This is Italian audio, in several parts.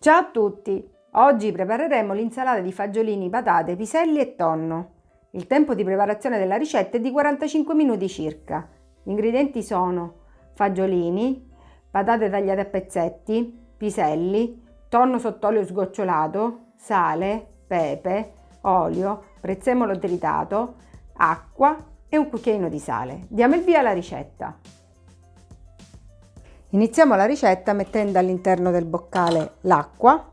Ciao a tutti! Oggi prepareremo l'insalata di fagiolini, patate, piselli e tonno. Il tempo di preparazione della ricetta è di 45 minuti circa. Gli ingredienti sono fagiolini, patate tagliate a pezzetti, piselli, tonno sott'olio sgocciolato, sale, pepe, olio, prezzemolo tritato, acqua e un cucchiaino di sale. Diamo il via alla ricetta. Iniziamo la ricetta mettendo all'interno del boccale l'acqua,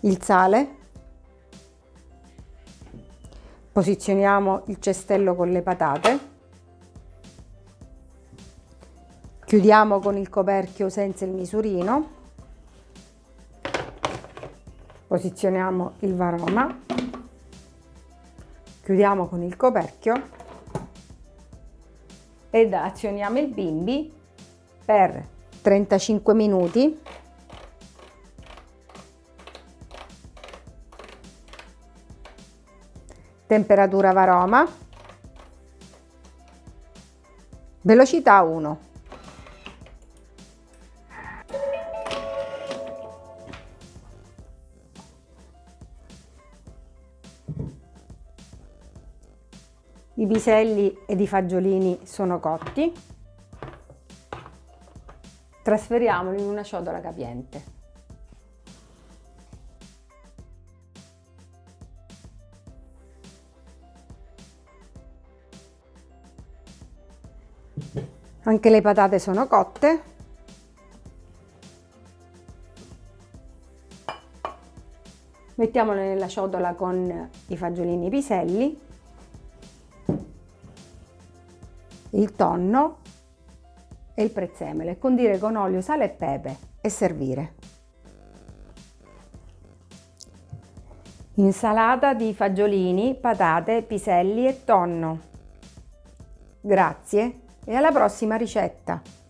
il sale, posizioniamo il cestello con le patate, chiudiamo con il coperchio senza il misurino, posizioniamo il varoma chiudiamo con il coperchio ed azioniamo il bimbi per 35 minuti. Temperatura varoma. Velocità 1 I piselli ed i fagiolini sono cotti. Trasferiamoli in una ciotola capiente. Anche le patate sono cotte. Mettiamole nella ciotola con i fagiolini piselli il tonno e il prezzemolo condire con olio, sale e pepe e servire. Insalata di fagiolini, patate, piselli e tonno. Grazie e alla prossima ricetta!